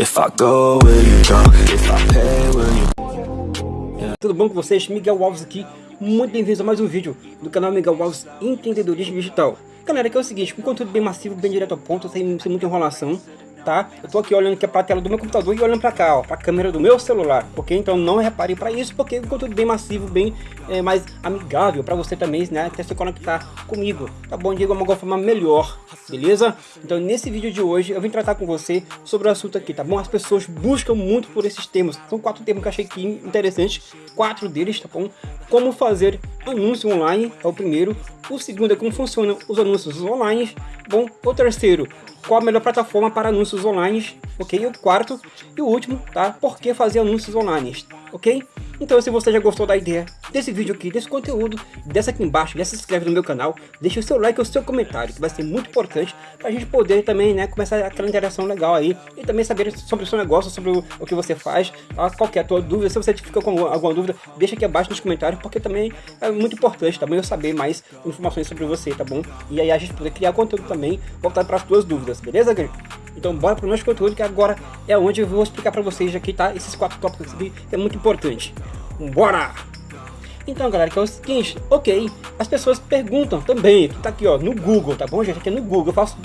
If I go, will you go? If I pay, will you... Tudo bom com vocês? Miguel Alves aqui, muito bem-vindos a mais um vídeo do canal Miguel Alves Empreendedorismo Digital. Galera, que é o seguinte, um conteúdo bem massivo, bem direto ao ponto, sem, sem muita enrolação, tá? Eu tô aqui olhando aqui pra tela do meu computador e olhando pra cá, ó, pra câmera do meu celular, ok? Então não repare pra isso, porque é um conteúdo bem massivo, bem é, mais amigável pra você também, né? Até se conectar comigo, tá bom? De uma forma melhor, beleza? Então nesse vídeo de hoje eu vim tratar com você sobre o assunto aqui, tá bom? As pessoas buscam muito por esses termos, são quatro termos que eu achei aqui interessantes, quatro deles, tá bom? Como fazer anúncio online, é o primeiro. O segundo é como funcionam os anúncios online. Bom, o terceiro, qual a melhor plataforma para anúncios online, ok? E o quarto e o último, tá? Por que fazer anúncios online, ok? Então se você já gostou da ideia desse vídeo aqui, desse conteúdo, desce aqui embaixo, já se inscreve no meu canal, deixa o seu like e o seu comentário, que vai ser muito importante para a gente poder também, né, começar aquela interação legal aí e também saber sobre o seu negócio, sobre o, o que você faz, tá? qualquer tua dúvida, se você fica com alguma dúvida, deixa aqui abaixo nos comentários, porque também é muito importante também eu saber mais informações sobre você, tá bom? E aí a gente poder criar conteúdo também voltado para as tuas dúvidas, beleza, galera? Então bora para o nosso conteúdo que agora é onde eu vou explicar para vocês aqui, tá? Esses quatro tópicos aqui é muito importante. Bora! Então, galera, que é o seguinte, ok, as pessoas perguntam também, tá aqui, ó, no Google, tá bom, gente? Aqui é no Google, eu faço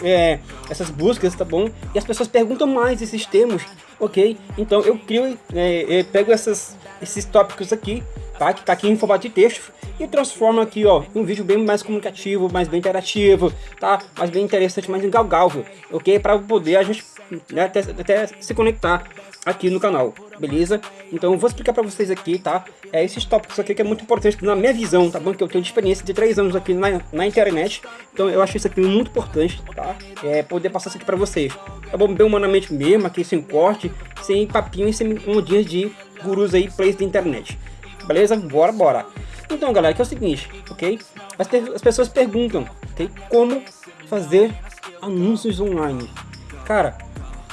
é, essas buscas, tá bom? E as pessoas perguntam mais esses termos, ok? Então eu crio, é, eu pego essas, esses tópicos aqui, tá? Que tá aqui em formato de texto e transformo aqui, ó, em um vídeo bem mais comunicativo, mais bem interativo, tá? Mais bem interessante, mais engalgável, ok? Para poder a gente né, até, até se conectar aqui no canal, beleza? Então eu vou explicar para vocês aqui, tá? É, esses tópicos aqui que é muito importante na minha visão, tá bom? Que eu tenho experiência de 3 anos aqui na, na internet, então eu acho isso aqui muito importante, tá? É, poder passar isso aqui para vocês, tá bom? Bem humanamente mesmo, aqui sem corte, sem papinho e sem ondinhas de gurus aí, plays da internet, beleza? Bora, bora! Então galera, que é o seguinte, ok? As, as pessoas perguntam, ok? Como fazer anúncios online? Cara,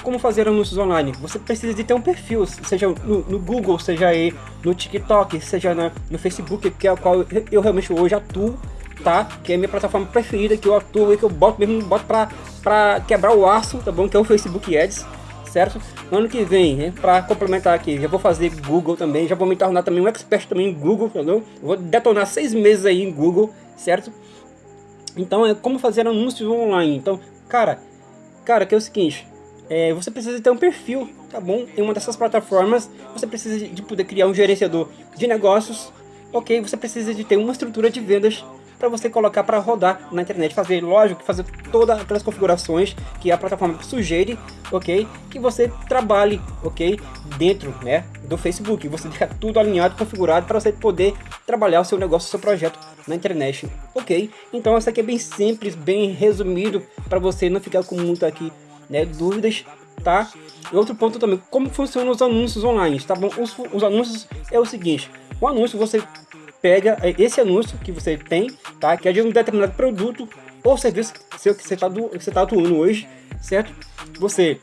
como fazer anúncios online? Você precisa de ter um perfil, seja no, no Google, seja aí no TikTok, seja na, no Facebook, que é o qual eu realmente hoje atuo, tá? Que é a minha plataforma preferida, que eu atuo e que eu boto mesmo, boto pra, pra quebrar o aço, tá bom? Que é o Facebook Ads, certo? No ano que vem, né, para complementar aqui, já vou fazer Google também, já vou me tornar também um expert também em Google, entendeu? Vou detonar seis meses aí em Google, certo? Então é como fazer anúncios online. Então, cara, cara, que é o seguinte, é, você precisa ter um perfil, tá bom? Em uma dessas plataformas, você precisa de poder criar um gerenciador de negócios, ok? Você precisa de ter uma estrutura de vendas para você colocar para rodar na internet, fazer, lógico, fazer todas aquelas configurações que a plataforma sugere, ok? Que você trabalhe, ok? Dentro, né, do Facebook, você deixa tudo alinhado, configurado para você poder trabalhar o seu negócio, o seu projeto na internet, ok? Então, isso aqui é bem simples, bem resumido para você não ficar com muito aqui né, dúvidas, tá? E outro ponto também, como funcionam os anúncios online, tá bom? Os, os anúncios é o seguinte, o anúncio você pega é, esse anúncio que você tem, tá? Que é de um determinado produto ou serviço que você está tá atuando hoje, certo? Você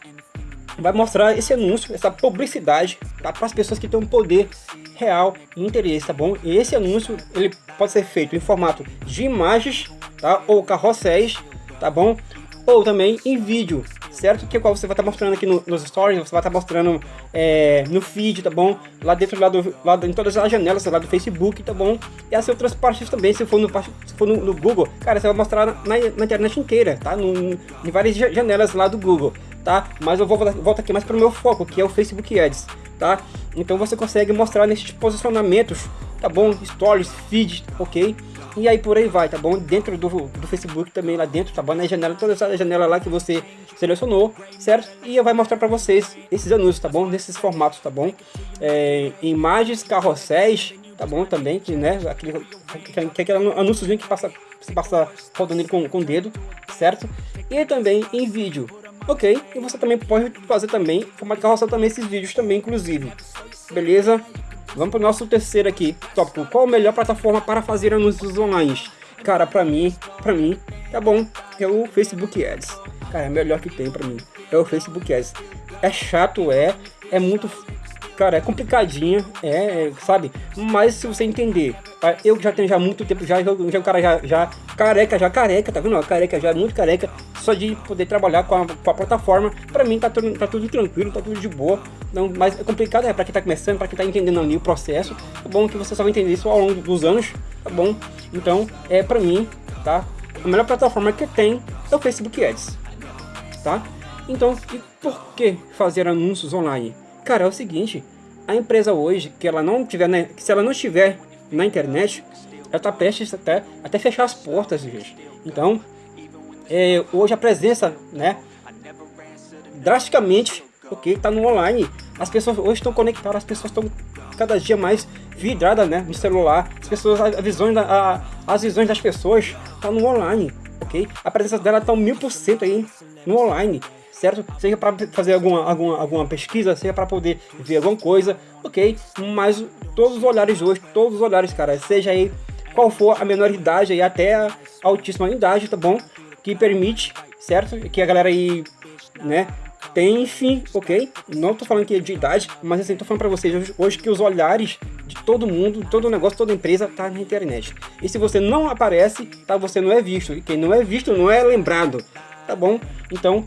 vai mostrar esse anúncio, essa publicidade, tá? Para as pessoas que têm um poder real e interesse, tá bom? E esse anúncio, ele pode ser feito em formato de imagens, tá? Ou carrosséis, tá bom? Ou também em vídeo, certo? Que é qual você vai estar tá mostrando aqui no, nos stories, você vai estar tá mostrando é, no feed, tá bom? Lá dentro, lá, do, lá em todas as janelas, lá do Facebook, tá bom? E as outras partes também, se for no, se for no, no Google, cara, você vai mostrar na, na internet inteira, tá? No, em várias janelas lá do Google, tá? Mas eu vou voltar aqui mais para o meu foco, que é o Facebook Ads, tá? Então você consegue mostrar nesses posicionamentos, tá bom? Stories, feed, ok? E aí por aí vai, tá bom? Dentro do, do Facebook também, lá dentro, tá bom? Na janela, toda essa janela lá que você selecionou, certo? E eu vou mostrar para vocês esses anúncios, tá bom? Nesses formatos, tá bom? É, imagens, carrosséis, tá bom? Também, que, né? Aquele, que, aquele anúnciozinho que passa, você passa rodando ele com, com o dedo, certo? E também em vídeo, ok? E você também pode fazer também, formato carrossel também esses vídeos também, inclusive, beleza? Vamos para o nosso terceiro aqui, tópico. Qual a melhor plataforma para fazer anúncios online? Cara, para mim, para mim, tá bom, é o Facebook Ads. Cara, é melhor que tem para mim. É o Facebook Ads. É chato, é, é muito cara, é complicadinha, é, é, sabe? Mas se você entender, tá? eu já tenho já muito tempo, já, já o cara já, já careca, já careca, tá vendo? Careca, já muito careca, só de poder trabalhar com a, com a plataforma, pra mim tá tudo, tá tudo tranquilo, tá tudo de boa. Não, mas é complicado, é pra quem tá começando, pra quem tá entendendo ali o processo, é bom que você só vai entender isso ao longo dos anos, tá bom? Então, é pra mim, tá? A melhor plataforma que tem é o Facebook Ads, tá? Então, e por que fazer anúncios online? Cara, é o seguinte, a empresa hoje, que ela não tiver, né, se ela não estiver na internet, ela está prestes até, até fechar as portas, gente. Então, é, hoje a presença, né, drasticamente, ok, está no online. As pessoas hoje estão conectadas, as pessoas estão cada dia mais vidradas, né, no celular. As pessoas, a, visões, a, as visões das pessoas tá no online, ok? A presença dela está mil por cento aí no online certo? Seja para fazer alguma, alguma, alguma pesquisa, seja para poder ver alguma coisa, ok? Mas todos os olhares hoje, todos os olhares, cara, seja aí qual for a menor idade aí até a altíssima idade, tá bom? Que permite, certo? Que a galera aí, né, enfim, ok? Não tô falando aqui de idade, mas assim, tô falando para vocês hoje, hoje, que os olhares de todo mundo, todo negócio, toda empresa tá na internet. E se você não aparece, tá, você não é visto. E quem não é visto não é lembrado, tá bom? Então,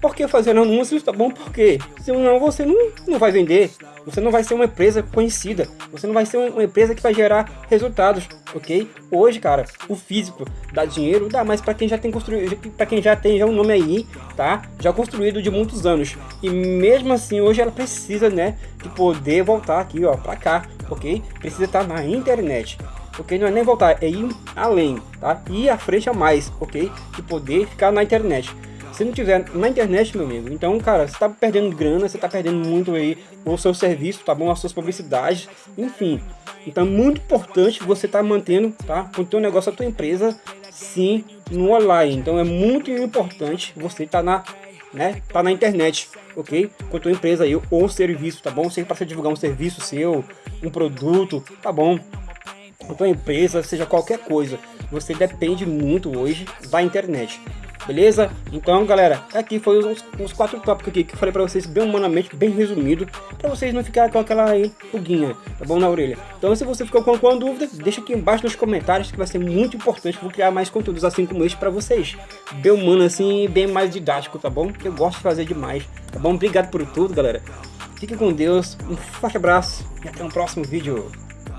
por que fazer anúncios? Tá bom? Porque senão você não, não vai vender. Você não vai ser uma empresa conhecida. Você não vai ser uma empresa que vai gerar resultados, ok? Hoje, cara, o físico dá dinheiro, dá mais para quem já tem construído, para quem já tem já um nome aí, tá? Já construído de muitos anos. E mesmo assim, hoje ela precisa, né, de poder voltar aqui, ó, para cá, ok? Precisa estar na internet ok? Não é nem voltar, é ir além, tá? Ir à frente a mais, ok? De poder ficar na internet. Se não tiver na internet, meu amigo, então, cara, você tá perdendo grana, você tá perdendo muito aí o seu serviço, tá bom? As suas publicidades, enfim. Então é muito importante você tá mantendo, tá? O teu negócio, a tua empresa, sim, no online. Então é muito importante você tá na, né? Tá na internet, ok? Com a tua empresa aí, ou serviço, tá bom? Seja para você divulgar um serviço seu, um produto, tá bom? Com a tua empresa, seja qualquer coisa. Você depende muito hoje da internet beleza? Então, galera, aqui foi os quatro tópicos aqui que eu falei pra vocês bem humanamente, bem resumido, pra vocês não ficarem com aquela aí tá bom, na orelha. Então, se você ficou com alguma dúvida, deixa aqui embaixo nos comentários, que vai ser muito importante, vou criar mais conteúdos assim como este pra vocês. Bem humano assim, bem mais didático, tá bom? Eu gosto de fazer demais, tá bom? Obrigado por tudo, galera. Fique com Deus, um forte abraço e até um próximo vídeo.